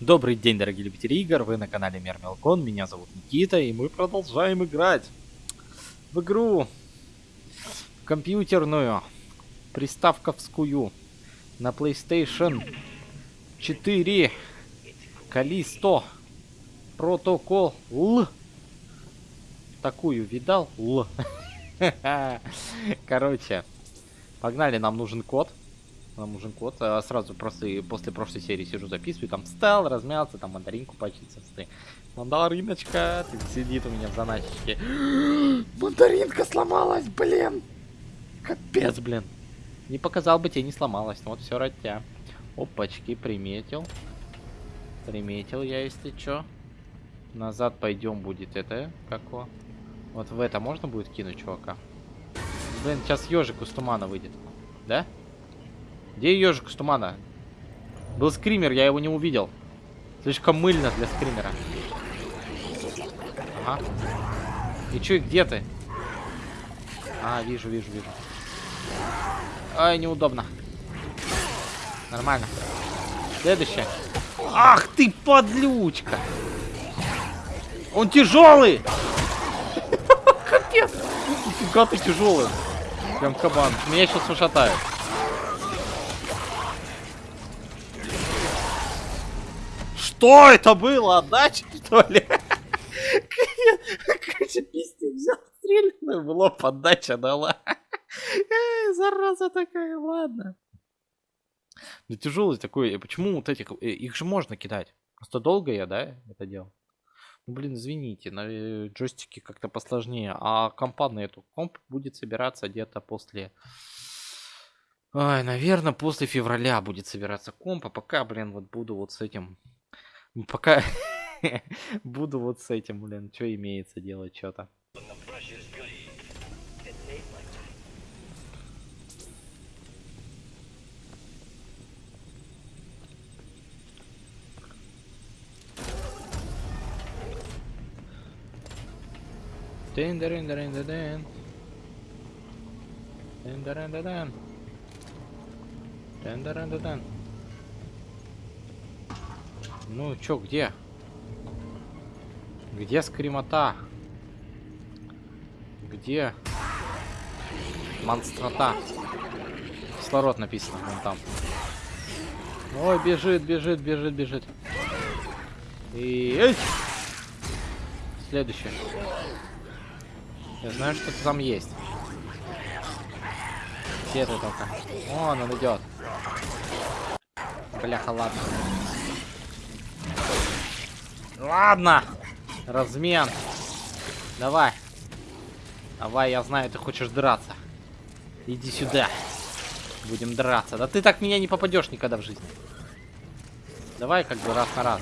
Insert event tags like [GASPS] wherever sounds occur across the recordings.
Добрый день, дорогие любители игр, вы на канале Мер Мелкон, меня зовут Никита, и мы продолжаем играть в игру компьютерную, приставковскую, на PlayStation 4, Калисто, протокол Л. Такую видал? Л. [LAUGHS] Короче, погнали, нам нужен код. Нам нужен код. А сразу просто после прошлой серии сижу, записываю. Там встал, размялся, там мандаринку почистил. Мандариночка ты сидит у меня в заначке. [GASPS] Мандаринка сломалась, блин. Капец, блин. Не показал бы тебе, не сломалась. Ну вот все ради тебя. Опачки, приметил. Приметил я, если чё. Назад пойдем будет это. Как его? Вот в это можно будет кинуть, чувака? Блин, сейчас ежик из тумана выйдет. Да? Где ежик из тумана? Был скример, я его не увидел. Слишком мыльно для скримера. Ага. И чё, где ты? А, вижу, вижу, вижу. Ай, неудобно. Нормально. Следующее. Ах ты, подлючка! Он тяжелый! [LAUGHS] Капец! Нифига ты тяжелый. Прям кабан. Меня сейчас ушатают. Что это было? Отдача, что ли? Короче, пиздец взял, стрельнул, в лоб отдача дала. Эй, зараза такая, ладно. Да тяжелый такой. Почему вот этих... Их же можно кидать. Просто долго я, да, это делал? Ну, блин, извините, на джойстике как-то посложнее. А компа на эту комп будет собираться где-то после... Ой, наверное, после февраля будет собираться комп. А пока, блин, вот буду вот с этим Пока [LAUGHS] буду вот с этим, блин, что имеется делать, что-то. Дин дин дин дин. Дин дин дин дин. Ну, чё, где? Где скримота? Где монстрота? Кислород написано вон там. Ой, бежит, бежит, бежит, бежит. И... Эй! Следующее. Я знаю, что там есть. Где ты только? Вон он идет. Бляха, ладно. Ладно. Размен. Давай. Давай, я знаю, ты хочешь драться. Иди сюда. Будем драться. Да ты так меня не попадешь никогда в жизни. Давай как бы раз на раз.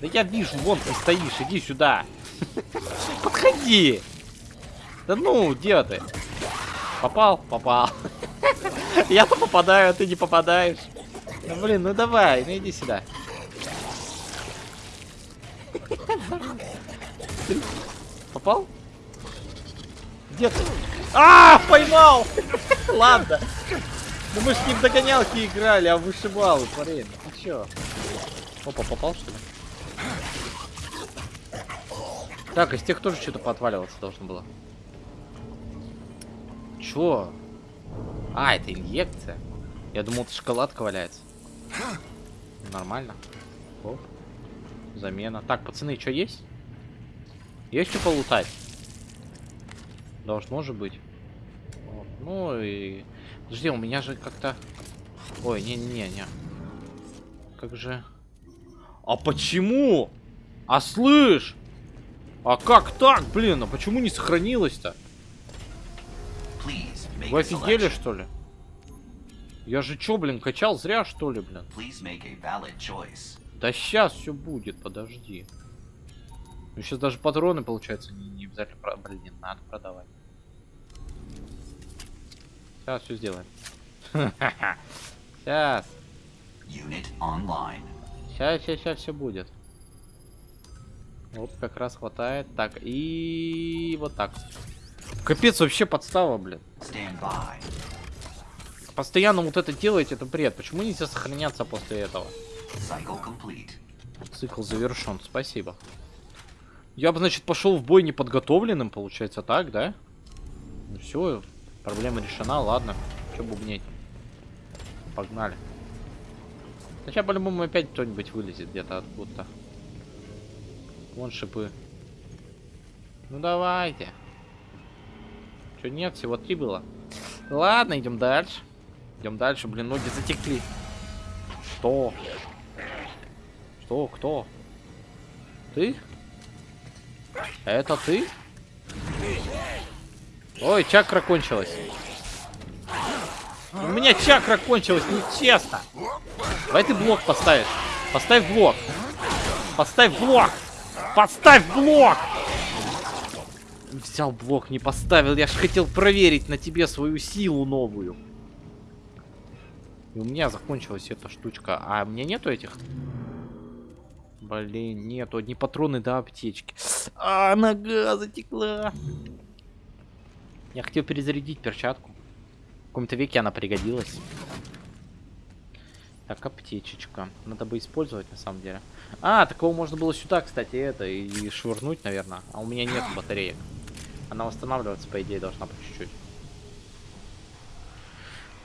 Да я вижу, вон ты стоишь, иди сюда. [LAUGHS] Подходи. Да ну, где ты? Попал? Попал. [LAUGHS] Я-то попадаю, а ты не попадаешь. Ну блин, ну давай, ну иди сюда. Попал? Где ты? А, поймал! Ладно. Ну мы ж не в догонялки играли, а в вышибалы, парень. Ну чё? Опа, попал что ли? Так, из тех тоже что-то поотваливаться должно было. Чё? А, это инъекция. Я думал, это шоколадка валяется. Нормально. Оп. Замена. Так, пацаны, что есть? Есть что полутать? Должно же быть. Вот. Ну и... Подожди, у меня же как-то... Ой, не-не-не. Как же... А почему? А слышь! А как так, блин? А почему не сохранилось-то? Вы офигели, что ли? Я же чё, блин, качал зря, что ли, блин? Да сейчас все будет, подожди. Ну, сейчас даже патроны, получается, не, не обязательно... Про... Блин, надо продавать. Сейчас все сделаем. Сейчас. Сейчас, сейчас, сейчас все будет. Вот, как раз хватает. Так, и вот так. Капец, вообще подстава, блин. Постоянно вот это делаете, это бред. Почему нельзя сохраняться после этого? Цикл завершен, спасибо. Я бы, значит, пошел в бой неподготовленным, получается, так, да? Ну все, проблема решена, ладно. Че бубнеть? Погнали. Сейчас по-любому опять кто-нибудь вылезет где-то откуда-то. Вон шипы. Ну давайте. Че нет, всего три было. Ладно, идем дальше. Идем дальше, блин, ноги затекли. Что? Что? Кто? Ты? Это ты? Ой, чакра кончилась. У меня чакра кончилась, нечестно. Давай ты блок поставишь. Поставь блок. Поставь блок. Поставь блок! Взял блок, не поставил. Я ж хотел проверить на тебе свою силу новую. И у меня закончилась эта штучка. А меня нету этих? Блин, нету. Одни патроны до аптечки. А, нога затекла. Я хотел перезарядить перчатку. В каком-то веке она пригодилась. Так, аптечечка. Надо бы использовать, на самом деле. А, такого можно было сюда, кстати, это, и швырнуть, наверное. А у меня нет батареек. Она восстанавливаться, по идее, должна по чуть-чуть.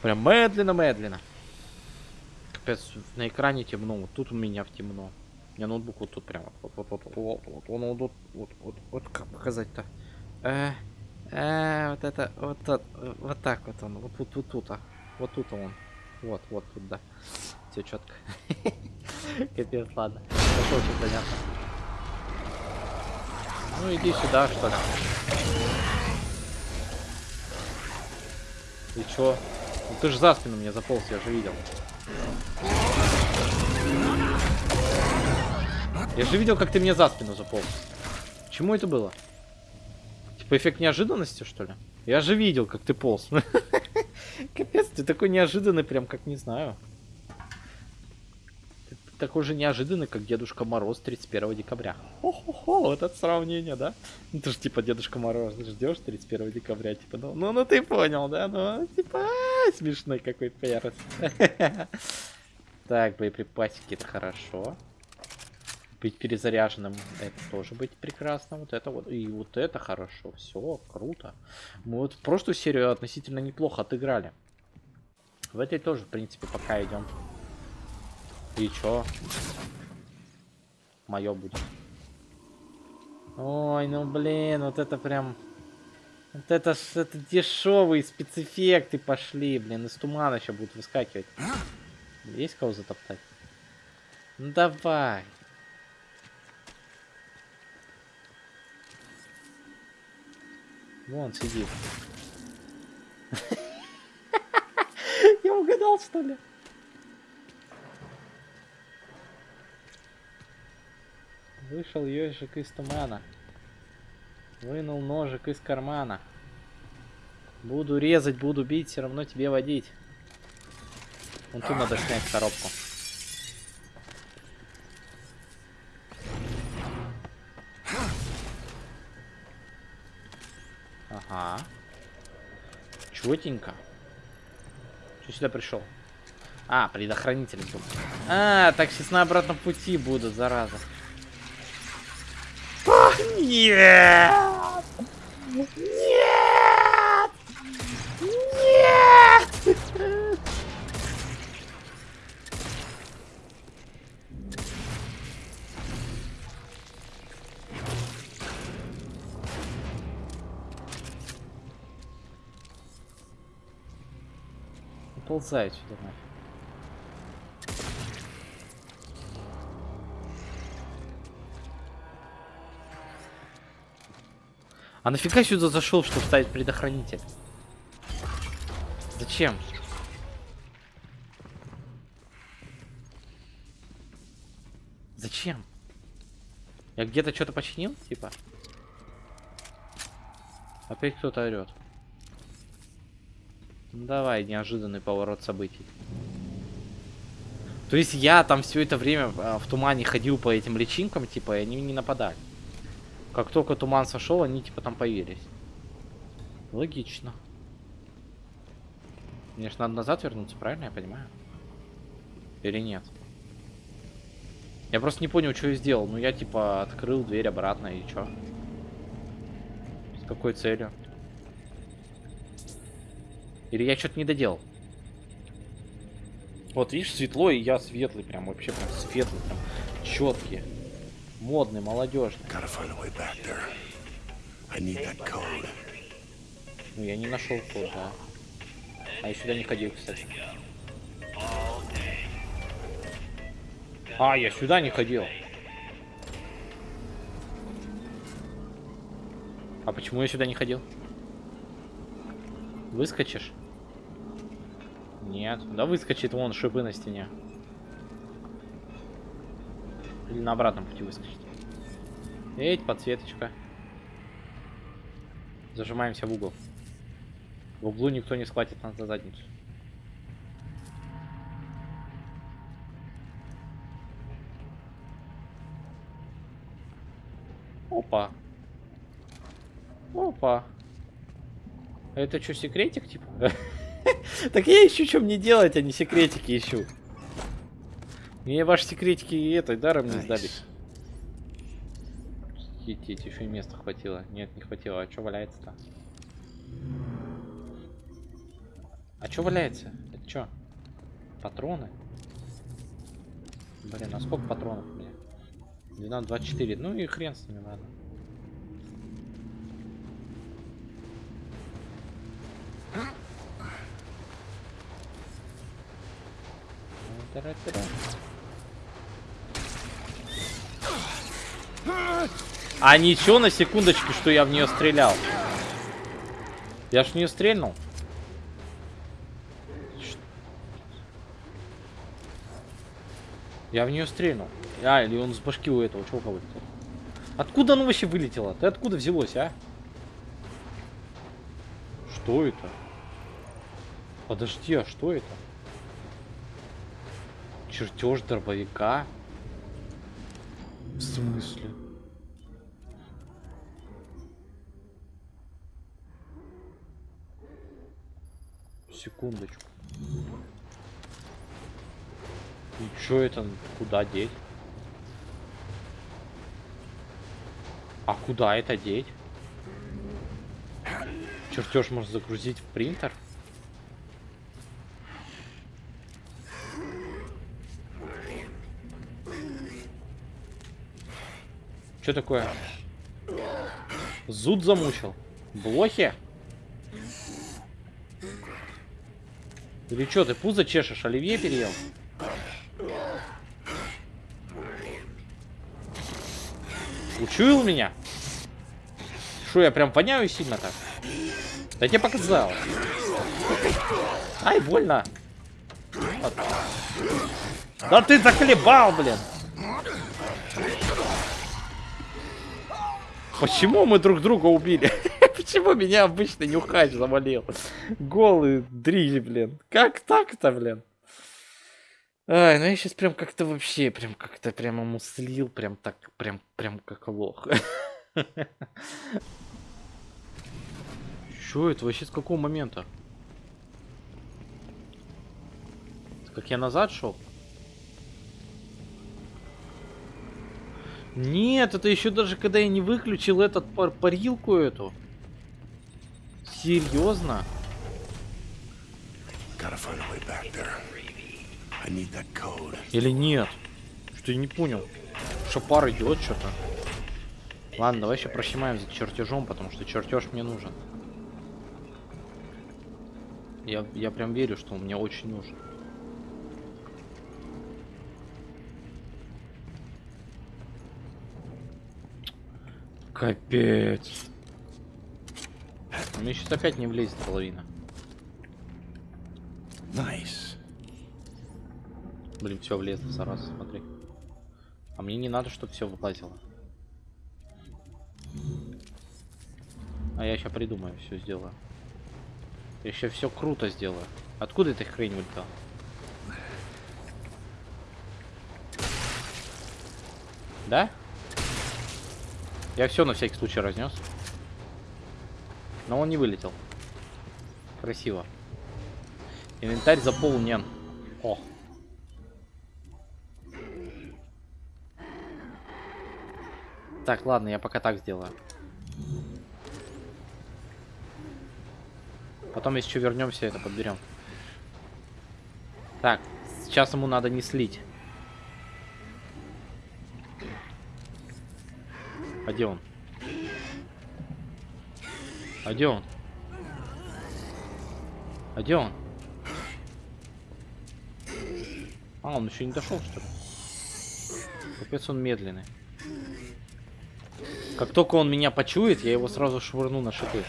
Прям медленно-медленно. Капец, на экране темно. Вот тут у меня в темно. Меня ноутбук вот тут прям. Вот, вот, вот, вот, вот, он вот, вот, вот, вот, вот, как показать-то? Э, э, вот это, вот, вот, вот так вот он, вот, вот, вот тут, а. Вот тут он. Вот, вот тут, да. Все четко. [LAUGHS] Капец, ладно. Это очень понятно. Ну иди сюда, что ли. И чё? Ну ты же за спину мне заполз, я же видел. Я же видел, как ты мне за спину заполз. Чему это было? Типа эффект неожиданности, что ли? Я же видел, как ты полз. [LAUGHS] Капец, ты такой неожиданный, прям как не знаю. Ты такой же неожиданный, как Дедушка Мороз 31 декабря. Хо-хо-хо, вот это сравнение, да? Ну ты же типа Дедушка Мороз, ждешь 31 декабря, типа, ну, ну, ну ты понял, да? Ну, типа, а, смешной какой перец. [LAUGHS] Так, боеприпасики, это хорошо. Быть перезаряженным, это тоже быть прекрасно. Вот это вот, и вот это хорошо. Все, круто. Мы вот прошлую серию относительно неплохо отыграли. В этой тоже, в принципе, пока идем. И чё? Мое будет. Ой, ну блин, вот это прям... Вот это это дешевые спецэффекты пошли, блин, из тумана еще будут выскакивать. Есть кого затоптать? Ну давай. Вон сидит. [LAUGHS] Я угадал, что ли? Вышел ежик из тумана. Вынул ножик из кармана. Буду резать, буду бить, все равно тебе водить. Вон тут надо снять коробку. Четенько. Что сюда пришел? А, предохранитель был. А, так сейчас на обратном пути будут, зараза. Нет! Уползай сюда нафиг. А нафига сюда зашел, чтобы ставить предохранитель? Зачем? Зачем? Я где-то что-то починил, типа? Опять кто-то орет. Ну, давай, неожиданный поворот событий. То есть я там все это время а, в тумане ходил по этим личинкам, типа, и они не нападали. Как только туман сошел, они типа там появились. Логично. Мне же надо назад вернуться, правильно я понимаю? Или нет? Я просто не понял, что я сделал. Ну, я, типа, открыл дверь обратно, и чё? С какой целью? Или я что-то не доделал? Вот, видишь, светло, и я светлый, прям вообще прям светлый, прям четкий. Модный, молодежный. Ну, я не нашел код, да. А я сюда не ходил, кстати. А, я сюда не ходил. А почему я сюда не ходил? Выскочишь? Нет. Да выскочит вон шипы на стене. Или на обратном пути выскочит. Эть, подсветочка. Зажимаемся в угол. В углу никто не схватит нас за задницу. Опа. Опа. Это что, секретик, типа? [LAUGHS] [LAUGHS] Так я ищу, что мне делать, а не секретики ищу. Мне ваши секретики и это даром не сдались. Хитить, еще и места хватило. Нет, не хватило. А что валяется-то? А что валяется? Это что? Патроны? Блин, а сколько патронов у меня? 12, 24. Ну и хрен с ними, ладно. А ничего на секундочку, что я в нее стрелял. Я ж в нее стрельнул. Я в нее стрельнул. А, или он с башки у этого чувака вылетел. Откуда оно вообще вылетело? Ты откуда взялось, а? Что это? Подожди, а что это? Чертеж дробовика? В смысле? Секундочку. И чё это? Куда деть? А куда это деть? Чертеж можно загрузить в принтер? Что такое? Зуд замучил. Блохи? Или что, ты пузо чешешь? Оливье переел? Учуял меня? Что, я прям воняю сильно так? Да тебе показал. Ай, больно. Да ты захлебал, блин. Почему мы друг друга убили? [LAUGHS] Почему меня обычно нюхач завалил? Голый дриль, блин. Как так-то, блин? Ай, ну я сейчас прям как-то вообще, прям как-то прямо муслил, прям так, прям, прям как лох. Чё это вообще с какого момента? Как я назад шел? Нет, это еще даже когда я не выключил этот пар парилку эту. Серьезно? Или нет? Что я не понял. Что пар идет что-то. Ладно, давай еще прощемаем за чертежом, потому что чертеж мне нужен. Я, я прям верю, что он мне очень нужен. Капец. Мне сейчас опять не влезет половина. Nice. Блин, все влезло сразу, смотри. А мне не надо, чтобы все выплатило. А я сейчас придумаю, все сделаю. Я еще все круто сделаю. Откуда эта хрень вылетела? Да? Я все на всякий случай разнес. Но он не вылетел. Красиво. Инвентарь заполнен. О. Так, ладно, я пока так сделаю. Потом, если что, вернемся, это подберем. Так, сейчас ему надо не слить. А где он? А где он? А где он? А, он еще не дошел, что ли? Капец, он медленный. Как только он меня почует, я его сразу швырну на шипы.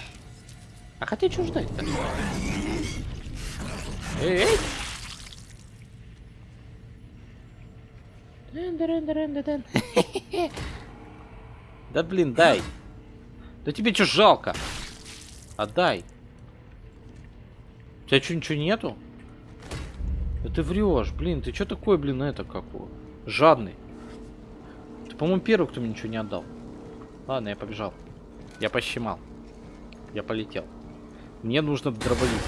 А хотя что ждать-то? Эй, эй! Дын-дын-дын-дын-дын. [LAUGHS] Да блин, дай. Да тебе что жалко? Отдай. У тебя что, ничего нету? Да ты врешь, блин, ты что такой, блин, это какой? Жадный. Ты, по-моему, первый, кто мне ничего не отдал. Ладно, я побежал. Я пощемал. Я полетел. Мне нужно дробовик.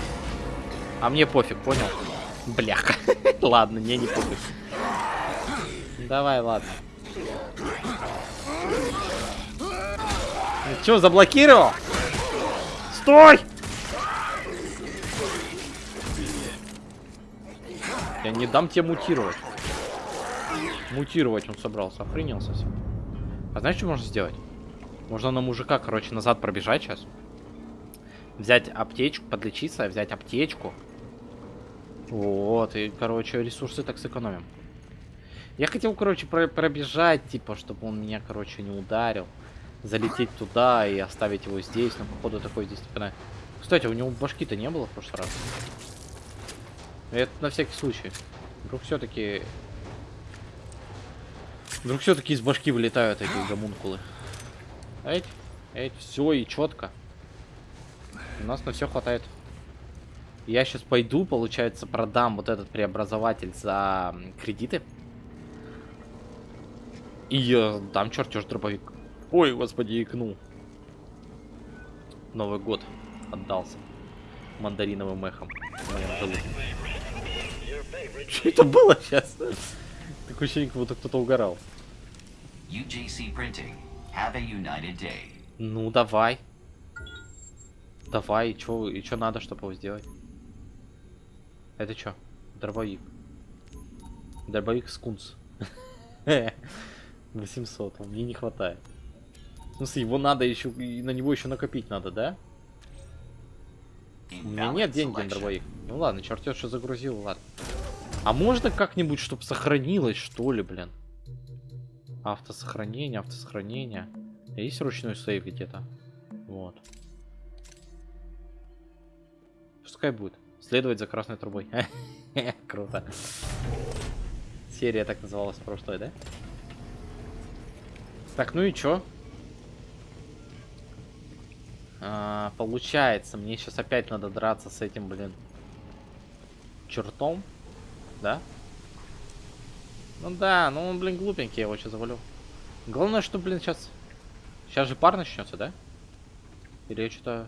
А мне пофиг, понял? Бляха. [LAUGHS] ладно, мне не пофиг. Давай, ладно. Че, заблокировал? Стой! Я не дам тебе мутировать. Мутировать он собрался, охренел совсем. А знаешь, что можно сделать? Можно на мужика, короче, назад пробежать сейчас. Взять аптечку, подлечиться, взять аптечку. Вот, и, короче, ресурсы так сэкономим. Я хотел, короче, про пробежать, типа, чтобы он меня, короче, не ударил залететь туда и оставить его здесь. Но походу такой здесь типа, Кстати, у него башки-то не было в прошлый раз. Это на всякий случай. Вдруг все-таки... Вдруг все-таки из башки вылетают эти гомункулы. Эть, эть, все и четко. У нас на все хватает. Я сейчас пойду, получается, продам вот этот преобразователь за кредиты. И я дам чертеж дробовик. Ой, господи, икнул. Новый год отдался мандариновым эхом в моем желудке. Что это было сейчас? Такое ощущение, как будто кто-то угорал. UJC Printing. Have a united day. Ну, давай. Давай, и чё, и чё надо, чтобы его сделать? Это чё? Дробовик. Дробовик скунс. [LAUGHS] 800, мне не хватает. В смысле, его надо еще, на него еще накопить надо, да? У меня нет денег на дробовик. Ну ладно, чертеж что загрузил, ладно. А можно как-нибудь, чтобы сохранилось, что ли, блин? Автосохранение, автосохранение. Есть ручной сейв где-то? Вот. Пускай будет. Следовать за красной трубой. [LAUGHS] Круто. Серия так называлась прошлой, да? Так, ну и чё? А, получается, мне сейчас опять надо драться с этим, блин, чертом. Да? Ну да, ну он, блин, глупенький, я его сейчас завалю. Главное, что, блин, сейчас... Сейчас же пар начнется, да? Или я что-то...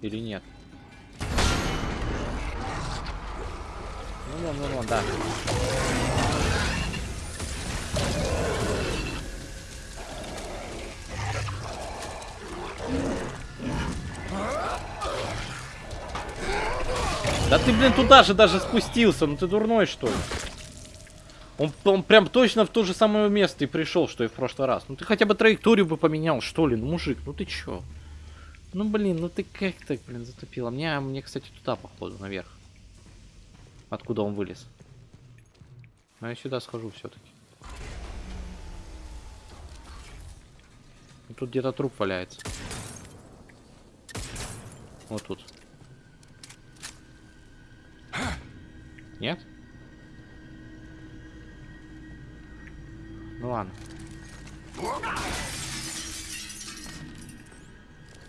Или нет? Ну, ну, ну, ну, да. Да ты, блин, туда же даже спустился. Ну ты дурной, что ли? Он, он прям точно в то же самое место и пришел, что и в прошлый раз. Ну ты хотя бы траекторию бы поменял, что ли? Ну, мужик, ну ты чё? Ну, блин, ну ты как так, блин, затопила? Мне, мне, кстати, туда, походу, наверх. Откуда он вылез? Ну, я сюда схожу все-таки. Ну, тут где-то труп валяется. Вот тут. Нет? Ну ладно.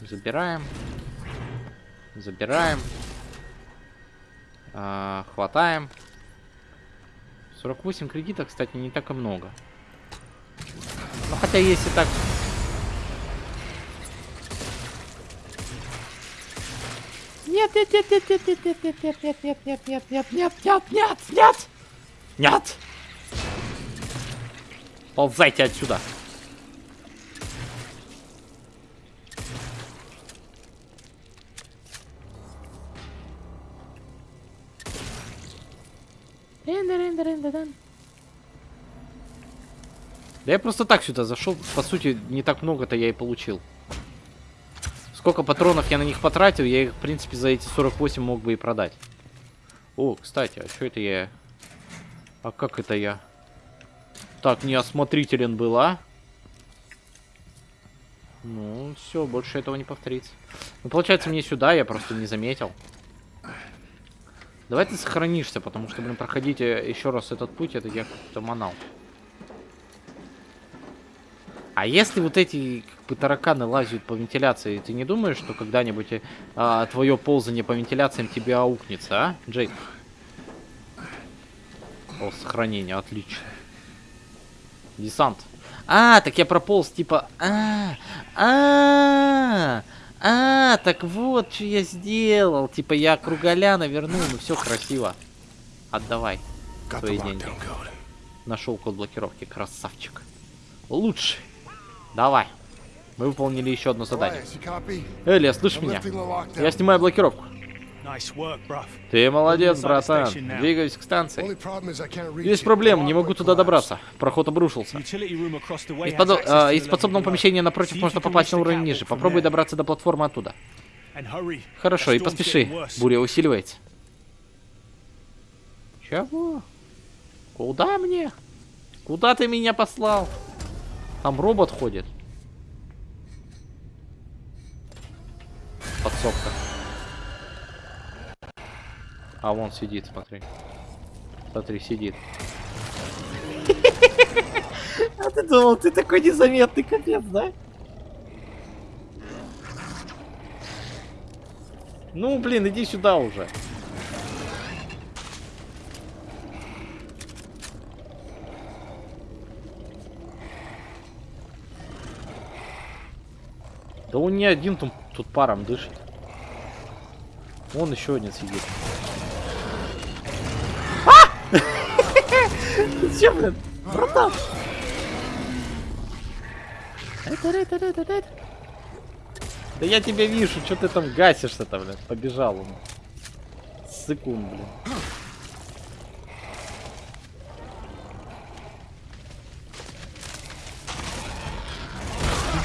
Забираем. Забираем. А, хватаем. 48 кредитов, кстати, не так и много. Ну, хотя если так нет, нет, нет, нет, нет, нет, нет, нет, нет, нет, нет, нет, нет, нет, нет, нет, нет, нет. Ползайте отсюда. Да я просто так сюда зашел. По сути, не так много-то я и получил. Сколько патронов я на них потратил, я их, в принципе, за эти 48 мог бы и продать. О, кстати, а что это я... А как это я? Так, неосмотрителен был, а? Ну, все, больше этого не повторится. Ну, получается, мне сюда, я просто не заметил. Давай ты сохранишься, потому что, блин, проходить э, еще раз этот путь, это я как-то манал. А если вот эти как бы, тараканы лазят по вентиляции, ты не думаешь, что когда-нибудь а, твое ползание по вентиляциям тебе аукнется, а, Джейк? О, сохранение, отлично. Десант. А, так я прополз, типа... А, а, а, так вот, что я сделал. Типа я круголяна вернул, ну все красиво. Отдавай свои деньги. Нашел код блокировки, красавчик. Лучший. Давай. Мы выполнили еще одно задание. Элия, слышь меня? Я снимаю блокировку. Ты молодец, братан. Двигаюсь к станции. Есть проблема, не могу туда добраться. Проход обрушился. Из, а, to из подсобного помещения напротив можно попасть на уровень ниже. Попробуй добраться до платформы оттуда. Хорошо, и поспеши. Буря усиливается. Чего? Куда мне? Куда ты меня послал? Там робот ходит. Подсобка. А вон сидит, смотри. Смотри, сидит. [LAUGHS] А ты думал, ты такой незаметный капец, да? Ну, блин, иди сюда уже. Да он не один тут, тут паром дышит. Вон еще один сидит. А! Че, блин? Братан! Да я тебя вижу, что ты там гасишься-то, блин. Побежал он. Сыкун, блин.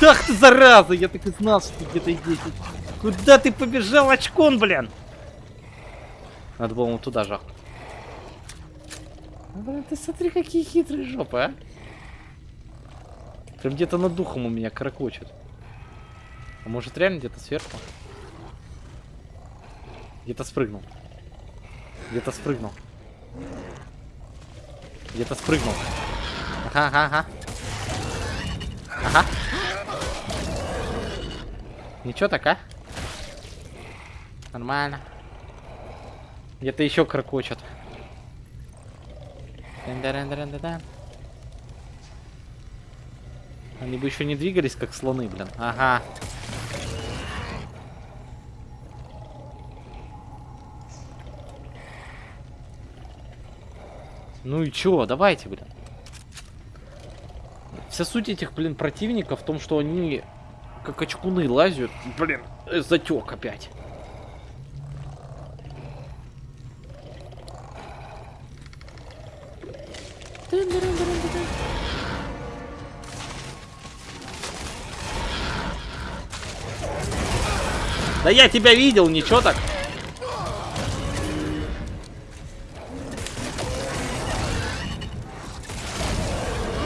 Ах ты, зараза! Я так и знал, что ты где-то здесь. Куда ты побежал, очкон, блин? Надо было ему туда жахнуть. Ну, Блин, ты смотри, какие хитрые жопы, а. Прям где-то над духом у меня каракочет. А может реально где-то сверху? Где-то спрыгнул. Где-то спрыгнул. Где-то спрыгнул. Ага, ага. Ага. Ничего так, а? Нормально. Где-то еще крокочет. Они бы еще не двигались, как слоны, блин. Ага. Ну и чё, давайте, блин. Вся суть этих, блин, противников в том, что они как очкуны лазят. Блин, э, затек опять. Да я тебя видел, ничего так.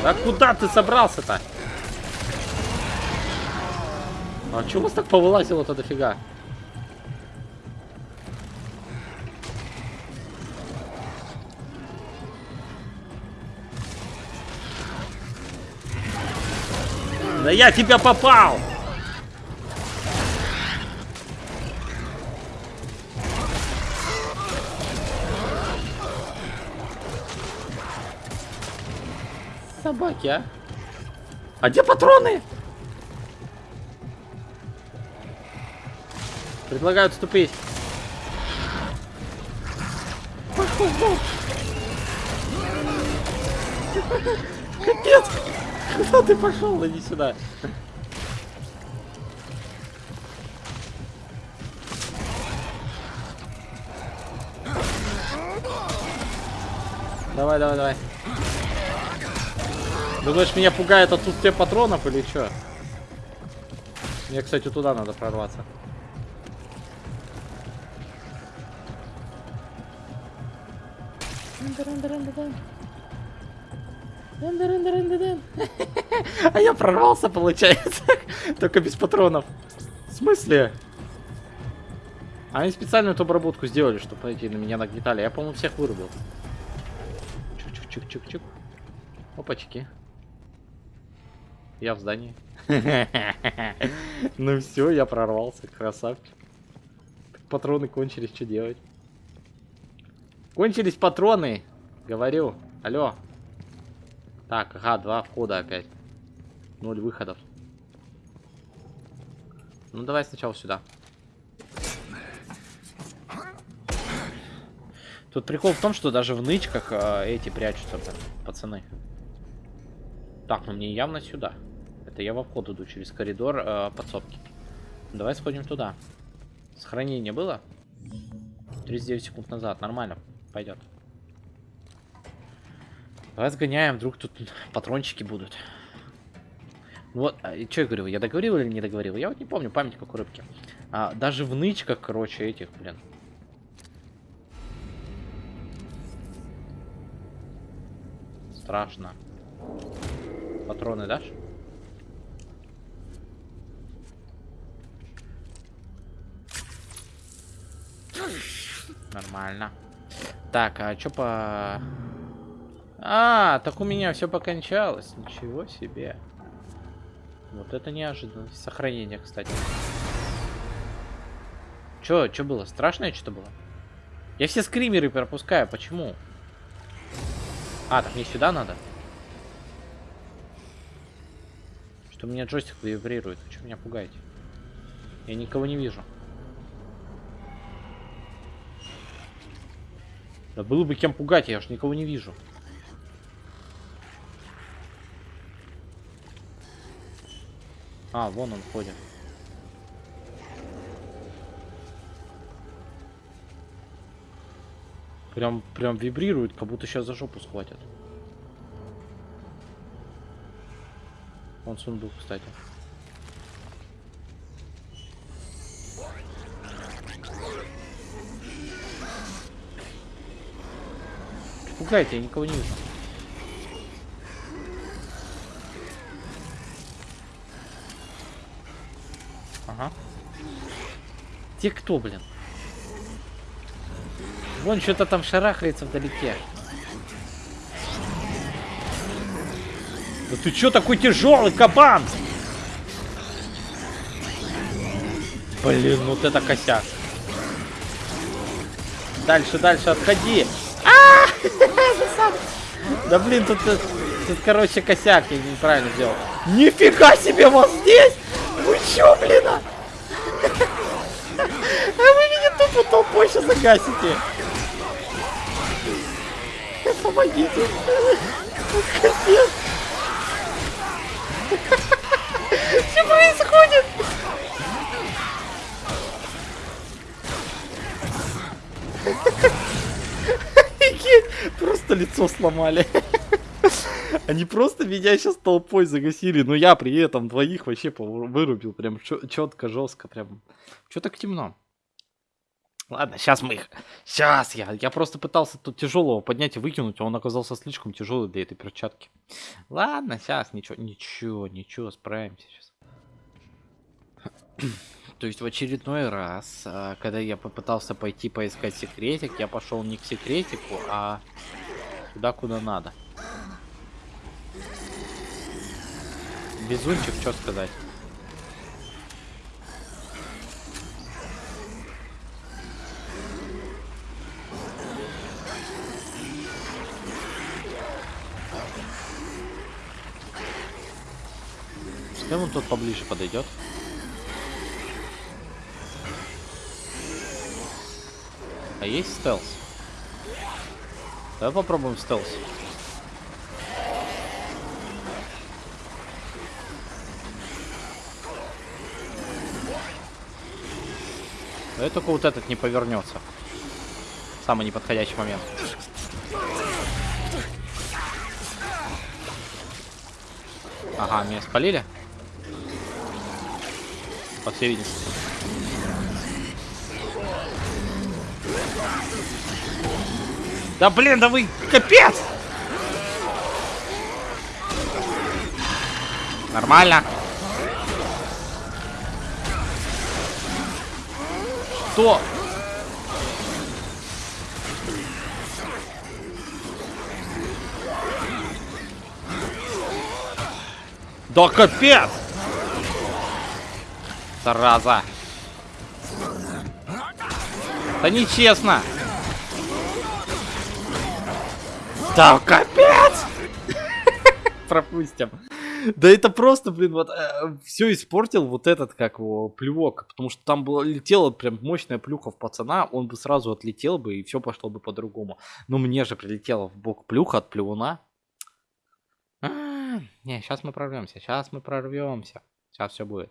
А куда ты собрался-то? А чё у вас так повылазило-то дофига? Да я тебя попал! Собаки, а? А где патроны? Предлагаю отступить. Капец! Куда ты пошел? Иди сюда. Давай, давай, давай. Думаешь, меня пугает отсутствие патронов или что? Мне, кстати, туда надо прорваться. А я прорвался, получается. [LAUGHS] Только без патронов. В смысле? Они специально эту обработку сделали, чтобы эти на меня нагнетали. Я, по-моему, всех вырубил. Чук-чук-чук-чук-чук. Опачки. Я в здании. [LAUGHS] Ну все, я прорвался, красавчик. Патроны кончились, что делать? Кончились патроны, говорю. Алло. Так, ага, два входа опять. Ноль выходов. Ну давай сначала сюда. Тут прикол в том, что даже в нычках э, эти прячутся, блин, пацаны. Так, ну мне явно сюда. Это я во вход иду через коридор э, подсобки. Давай сходим туда. Сохранение было? 39 секунд назад. Нормально. Пойдет. Давай сгоняем, вдруг тут патрончики будут. Вот, а, что я говорил, я договорил или не договорил? Я вот не помню, память как у рыбки. А, даже в нычках, короче, этих, блин. Страшно. Патроны дашь? Нормально. Так, а что по... А, так у меня все покончалось. Ничего себе. Вот это неожиданно. Сохранение, кстати. Чё, чё было? Страшное что-то было? Я все скримеры пропускаю. Почему? А, так мне сюда надо? Что у меня джойстик вибрирует. Вы что меня пугаете? Я никого не вижу. Да было бы кем пугать, я уж никого не вижу. А, вон он ходит. Прям, прям вибрирует, как будто сейчас за жопу схватят. Вон сундук, кстати. Пугайте, я никого не вижу. Ага. Те кто, блин? Вон что-то там шарахается вдалеке. Да ты чё такой тяжелый, кабан? Блин, вот это косяк. Дальше, дальше, отходи. Да блин, тут, тут, тут, короче, косяк я неправильно сделал. Нифига себе, вот здесь! Вы чё, блин? А, [LAUGHS] а вы меня тупо толпой сейчас загасите. [LAUGHS] Помогите. Капец. [LAUGHS] Что происходит? Просто лицо сломали. Они просто меня сейчас толпой загасили, но я при этом двоих вообще вырубил. Прям четко, жестко, прям. Че так темно? Ладно, сейчас мы их... Сейчас я... Я просто пытался тут тяжелого поднять и выкинуть, а он оказался слишком тяжелый для этой перчатки. Ладно, сейчас ничего, ничего, ничего, справимся сейчас. То есть в очередной раз, а, когда я попытался пойти поискать секретик, я пошел не к секретику, а туда, куда надо. Безунчик, что сказать? Пускай он тут поближе подойдет. А есть стелс? Давай попробуем стелс. Но и только вот этот не повернется. Самый неподходящий момент. Ага, меня спалили? По всей видимости. Да блин, да вы капец! Нормально. Что? Да капец! Зараза. Да нечестно. Да капец! [LAUGHS] Пропустим. Да это просто, блин, вот все испортил вот этот, как его, плювок. Потому что там было, летела прям мощная плюха в пацана, он бы сразу отлетел бы, и все пошло бы по-другому. Но мне же прилетела в бок плюха от плюуна. А, не, сейчас мы прорвемся, сейчас мы прорвемся. Сейчас все будет.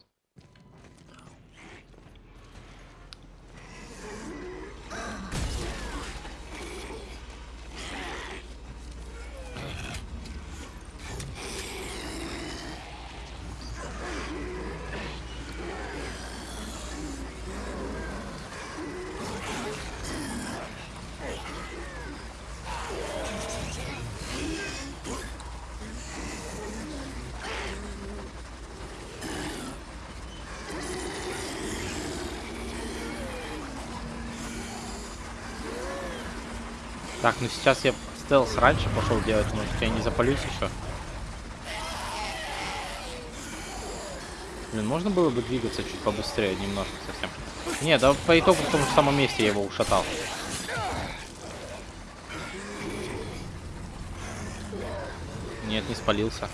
Так, ну сейчас я стелс раньше пошел делать, может я не запалюсь еще. Блин, можно было бы двигаться чуть побыстрее, немножко совсем. Не, да по итогу в том же самом месте я его ушатал. Нет, не спалился.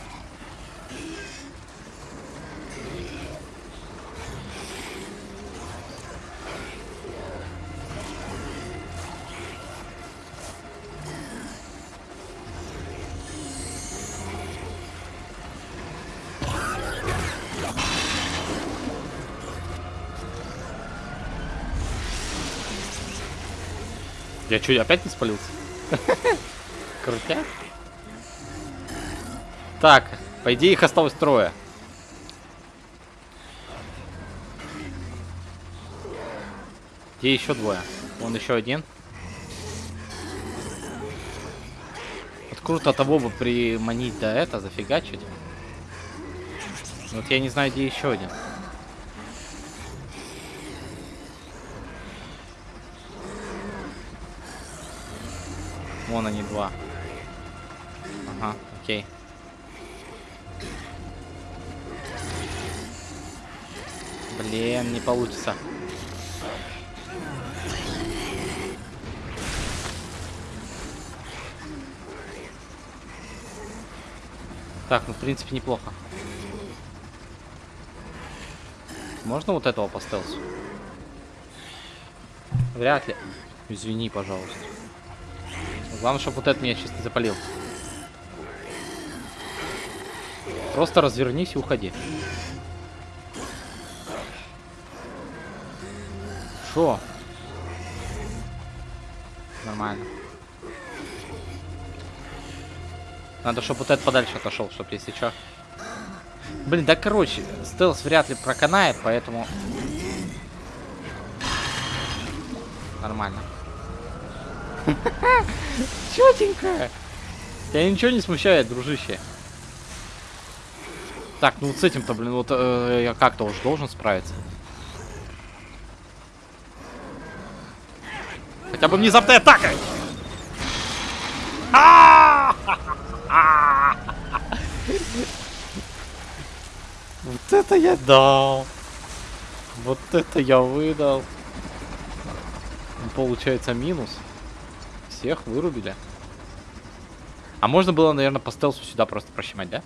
Я что, опять не спалился? [LAUGHS] Крутяк. Так, по идее их осталось трое. Где еще двое? Вон еще один. Вот круто того бы приманить до это, зафигачить. Вот я не знаю, где еще один. Вон они два. Ага, окей. Блин, не получится. Так, ну в принципе неплохо. Можно вот этого по стелсу? Вряд ли. Извини, пожалуйста. Главное, чтобы вот этот меня сейчас не запалил. Просто развернись и уходи. Шо? Нормально. Надо, чтобы вот этот подальше отошел, чтобы если что. Блин, да короче, стелс вряд ли проканает, поэтому... Нормально. [LAUGHS] Четенько. Тебя ничего не смущает, дружище. Так, ну вот с этим-то, блин, вот э, я как-то уж должен справиться. Хотя бы внезапная атака! Вот это я дал. Вот это я выдал. Получается минус. Всех вырубили. А можно было, наверное, по стелсу сюда просто прощемать, да?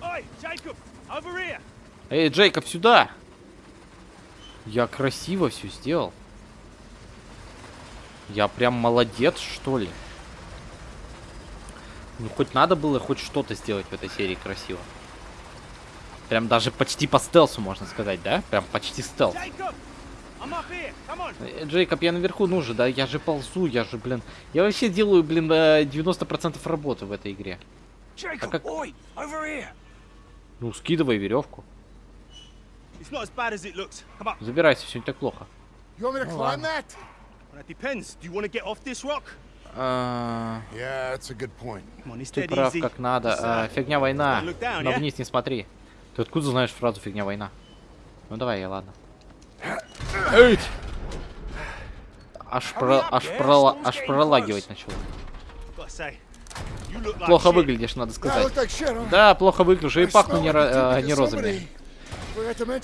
Эй, Джейкоб, сюда! Я красиво все сделал. Я прям молодец, что ли? Ну, хоть надо было хоть что-то сделать в этой серии красиво. Прям даже почти по стелсу, можно сказать, да? Прям почти стелс. Э, Джейкоб, я наверху нужен, да? Я же ползу, я же, блин... Я вообще делаю, блин, 90% работы в этой игре. Jacob, как- oi, over here. Ну, скидывай веревку. It's not as bad as it looks. Come up. Забирайся, все не так плохо. Rock? А, Yeah, Ты прав, как надо. А, uh, фигня война. Но вниз не смотри. Ты откуда знаешь фразу фигня война? Ну давай, я ладно. Эй! Аж, про, аж, прола- аж пролагивать начал. Плохо выглядишь, надо сказать. Да, плохо выгляжу и пахну не, э, не розами.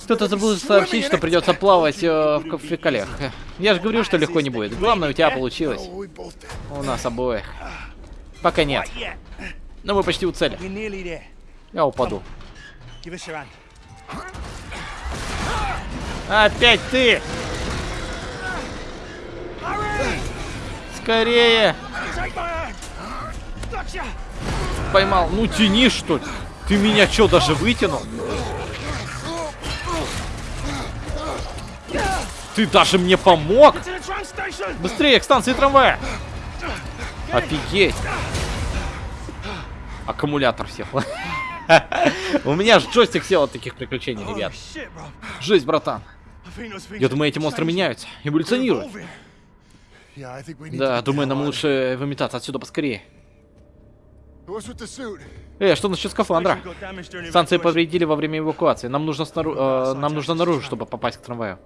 Кто-то забыл сообщить, что придется плавать э, в, фекалиях. Я же говорил, что легко не будет. Главное, у тебя получилось. У нас обоих. Пока нет. Но мы почти у цели. Я упаду. Опять ты! Скорее! Поймал. Ну тяни, что ли? Ты меня что, даже вытянул? Ты даже мне помог? Быстрее, к станции трамвая! Офигеть! Аккумулятор сел. У меня ж джойстик сел от таких приключений, ребят. Жесть, братан. Я думаю, эти монстры меняются, эволюционируют. Да, думаю, нам лучше выметаться отсюда поскорее. а что насчет скафандра? Станции повредили во время эвакуации. Нам нужно, снару- э, нам нужно наружу, чтобы попасть к трамваю.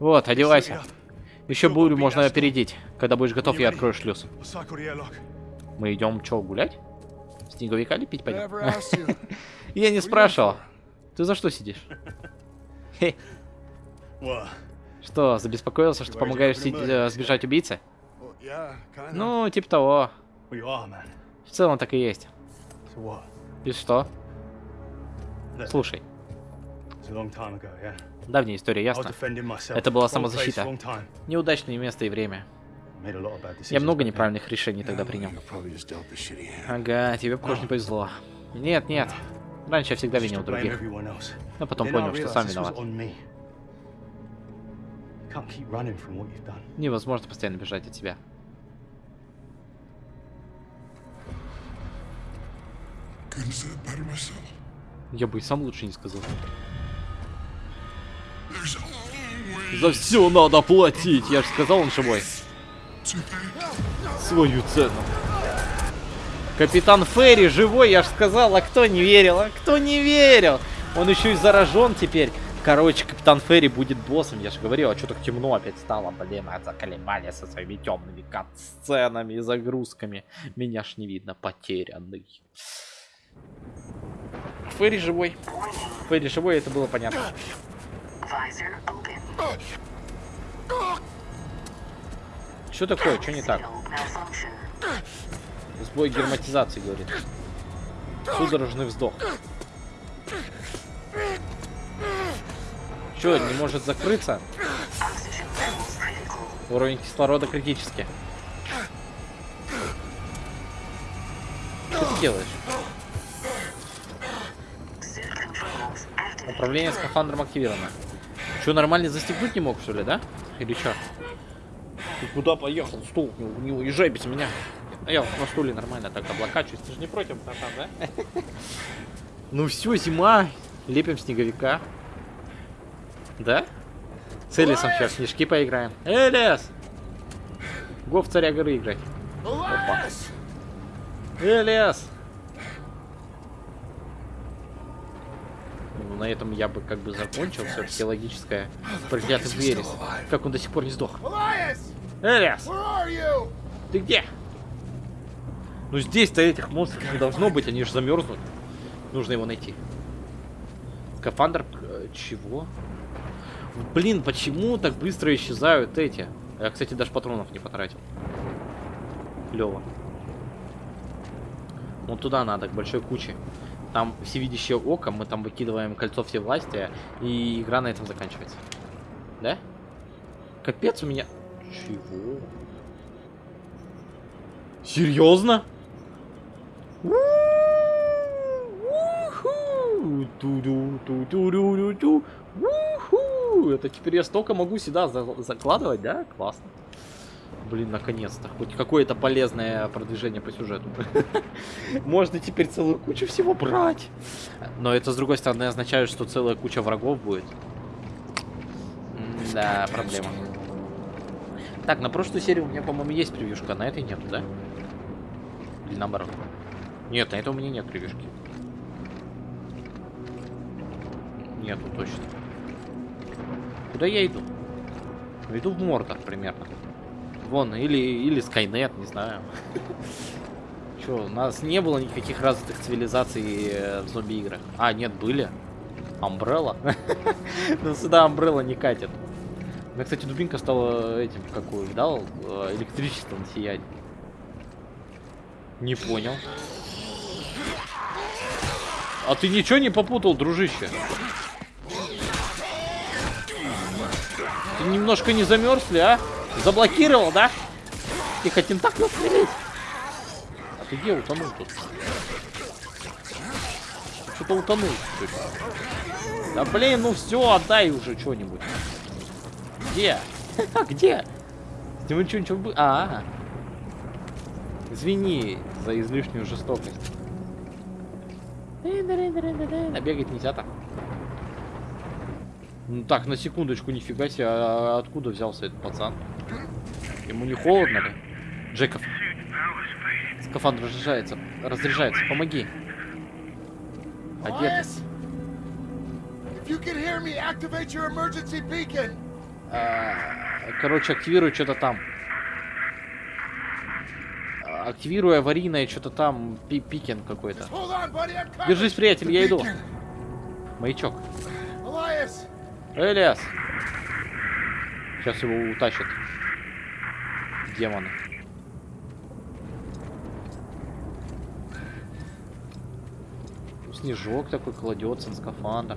Вот, одевайся. Еще бурю можно опередить. Когда будешь готов, я открою шлюз. Мы идем что, гулять? Снеговика лепить пойдем? [LAUGHS] Я не спрашивал. Ты за что сидишь? [LAUGHS] Что, забеспокоился, что помогаешь э, сбежать убийце? Ну, типа того. В целом так и есть. И что? Слушай, давняя история, ясно? Это была самозащита. Неудачное место и время. Я много неправильных решений тогда принял. Ага, тебе, похоже, не повезло. Нет, нет. Раньше я всегда винил других. Но потом понял, что сам виноват. Невозможно постоянно бежать от myself. Я бы и сам лучше не сказал. За все надо платить, я же сказал, он живой. Свою цену. Капитан Ферри живой, я же сказал, а кто не верил, а кто не верил? Он еще и заражен теперь. Короче, Капитан Ферри будет боссом, я же говорил, а что так темно опять стало, блин, а заколебали со своими темными кат-сценами и загрузками. Меня ж не видно, потерянный. Ферри живой. Ферри живой, это было понятно. Что такое, что не так? Сбой герметизации, говорит. Судорожный вздох. Че, не может закрыться? Уровень кислорода критический. Что ты делаешь? Управление скафандром активировано. Че, нормально застегнуть не мог, что ли, да? Или что? Ты куда поехал? Стул, не, не уезжай без меня. А я на стуле нормально так облокачиваюсь. Ты же не против, братан, да? [LAUGHS] Ну все, зима. Лепим снеговика. Да? С Элисом сейчас снежки поиграем. Элис! Го в царя горы играть. Elias! Элис! Ну, на этом я бы как бы закончил. Все-таки логическое. Проклятый Верес. Как он до сих пор не сдох. Элис! You? Ты где? Ну здесь-то этих монстров не должно быть, они же замерзнут. Нужно его найти. Скафандр... э, Чего? Блин, почему так быстро исчезают эти? Я, кстати, даже патронов не потратил. Клево. Вот туда надо, к большой куче. Там всевидящее око, мы там выкидываем кольцо всевластия, и игра на этом заканчивается. Да? Капец у меня... Чего? Серьезно? Это теперь я столько могу сюда за- закладывать, да? Классно. Блин, наконец-то. Хоть какое-то полезное продвижение по сюжету. Можно теперь целую кучу всего брать. Но это, с другой стороны, означает, что целая куча врагов будет. Да, проблема. Так, на прошлую серию у меня, по-моему, есть превьюшка, а на этой нету, да? Или наоборот? Нет, на этой у меня нет превьюшки. Нету, точно. Куда я иду? Иду в Мордор примерно. Вон, или, или Скайнет, не знаю. [LAUGHS] Чё, у нас не было никаких развитых цивилизаций в зомби-играх. А, нет, были. Амбрелла. [LAUGHS] Но сюда Амбрелла не катит. Меня, кстати, дубинка стала этим, какую дал, э, электричеством сиять. Не понял. А ты ничего не попутал, дружище? Ты немножко не замерзли, а? Заблокировал, да? Тихо, тентакль стрелять. А ты где утонул тут? Что-то утонул. Да блин, ну все, отдай уже что-нибудь. Где? [LAUGHS] Где? С что ничего было? А, Извини за излишнюю жестокость. А бегать нельзя так. Ну так, на секундочку, нифига себе, а откуда взялся этот пацан? Ему не холодно ли? Джеков. Скафандр разряжается. Разряжается. Помоги. Одет. А, Короче, активирую что-то там. А, Активирую аварийное что-то там. Пи пикен какой-то. Держись, приятель, я иду. Маячок. Элиас. Сейчас его утащат. Демоны. Снежок такой кладется на скафандр.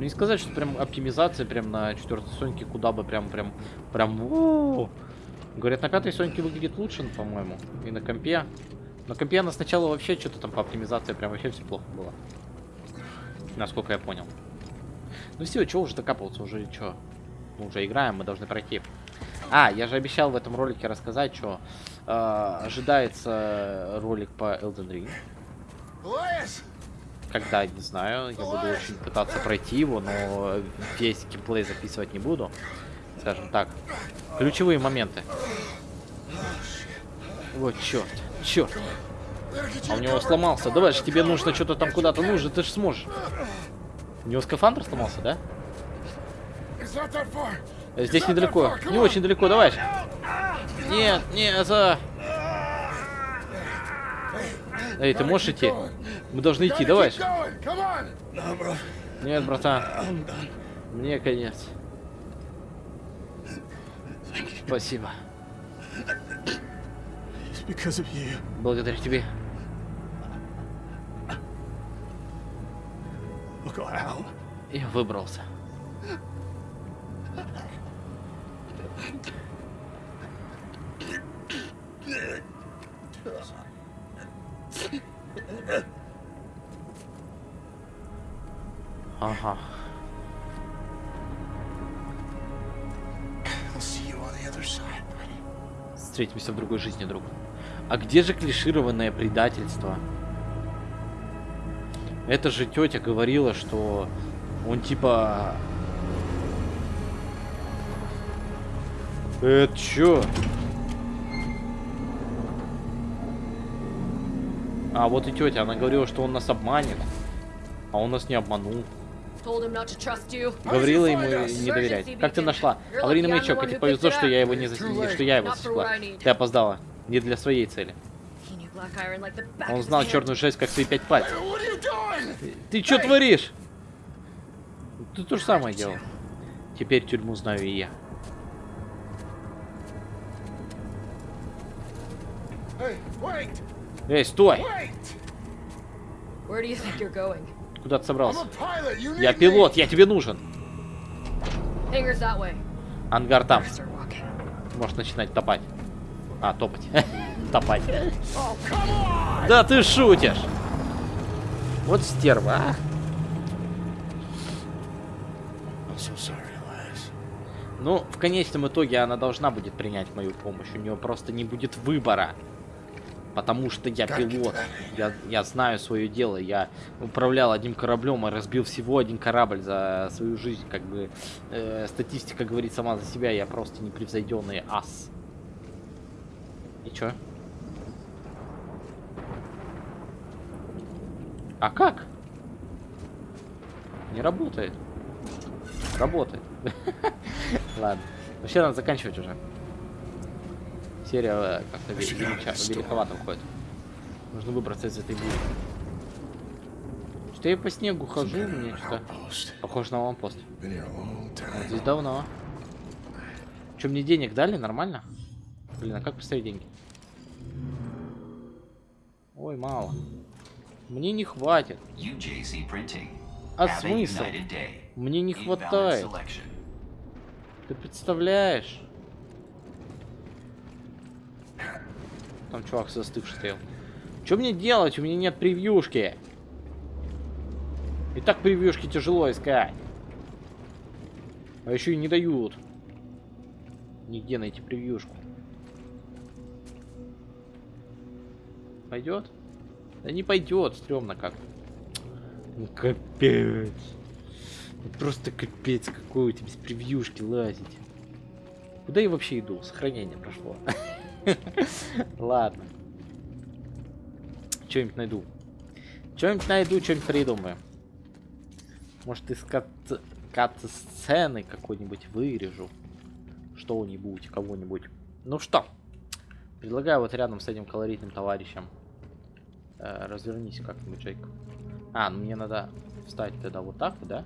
Ну не сказать, что прям оптимизация прям на четвертой Соньке куда бы прям прям прям. у-у-у. Говорят, на пятой Соньке выглядит лучше, ну, по-моему. И на компе. На компе она сначала вообще что-то там по оптимизации прям вообще все плохо было. Насколько я понял. Ну все, что уже докапываться, уже что? Мы уже играем, мы должны пройти. А, я же обещал в этом ролике рассказать, что э, ожидается ролик по Elden Ring. Elias, Когда, не знаю, я буду очень пытаться пройти его, но весь геймплей записывать не буду. Скажем так. Ключевые моменты. Вот черт, черт. А у него сломался. Давай же тебе нужно что-то там куда-то нужно, ты же сможешь. У него скафандр сломался, да? Здесь недалеко. Не очень далеко, давай. Нет, нет, за. Эй, ты можешь идти? Мы должны идти, давай. Нет, братан. Мне конец. Спасибо. Благодаря тебе. Я выбрался. Buddy. Встретимся в другой жизни, друг. А где же клишированное предательство? Это же тетя говорила, что он типа... Это чё? А, вот и тетя, она говорила, что он нас обманет. А он нас не обманул. Told him not to trust you. Говорила you ему не доверять. Как ты нашла? Аварийный маячок, и тебе повезло, что я его не засекла, что я его засекла. Ты опоздала. Не для своей цели. Он знал черную жесть, как свои пять пальцев. Doing? Ты что творишь? Ты то же самое делал. Теперь тюрьму знаю и я. Эй, стой! Where do you think you're going? Куда ты собрался? Я пилот, я тебе нужен. Ангар там. Можешь начинать топать. А, топать. [LAUGHS] Топать. Oh. Да ты шутишь! Вот стерва, а? Ну, в конечном итоге она должна будет принять мою помощь. У нее просто не будет выбора. Потому что я пилот. Я, я знаю свое дело. Я управлял одним кораблем и разбил всего один корабль за свою жизнь. Как бы э, статистика говорит сама за себя. Я просто непревзойденный ас. И чё? А как? Не работает. Работает. [LAUGHS] Ладно. Вообще надо заканчивать уже. Серия как-то великовато уходит. Нужно выбраться из этой бури. Что я по снегу хожу, мне что похоже на лампост. Вот. Здесь давно. Че, мне денег дали? Нормально? Блин, а как поставить деньги? Ой, мало. Мне не хватит. А смысл? Мне не хватает. Ты представляешь? Там чувак застывший стоял. Что мне делать? У меня нет превьюшки. И так превьюшки тяжело искать. А еще и не дают. Нигде найти превьюшку. Пойдет? Да не пойдет, стрёмно как. Ну капец. Ну, Просто капец, какой у тебя без превьюшки лазить. Куда я вообще иду? Сохранение прошло. [LAUGHS] [LAUGHS] Ладно. Что-нибудь найду. Что-нибудь найду, что-нибудь придумаю. Может, из кат... кат-сцены какой-нибудь вырежу. Что-нибудь, кого-нибудь. Ну что? Предлагаю вот рядом с этим колоритным товарищем. э, развернись как-нибудь, Джейк. А, ну мне надо встать тогда вот так, да?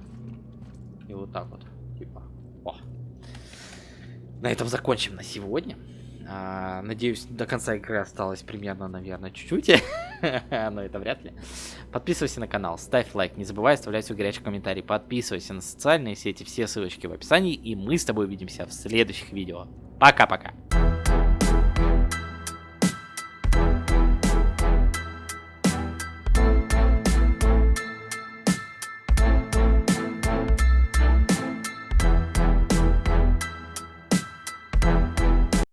И вот так вот. Типа. О. На этом закончим на сегодня. А, надеюсь, до конца игры осталось примерно, наверное, чуть-чуть. [LAUGHS] Но это вряд ли. Подписывайся на канал, ставь лайк, не забывай оставлять свой горячий комментарий. Подписывайся на социальные сети, все ссылочки в описании. И мы с тобой увидимся в следующих видео. Пока-пока.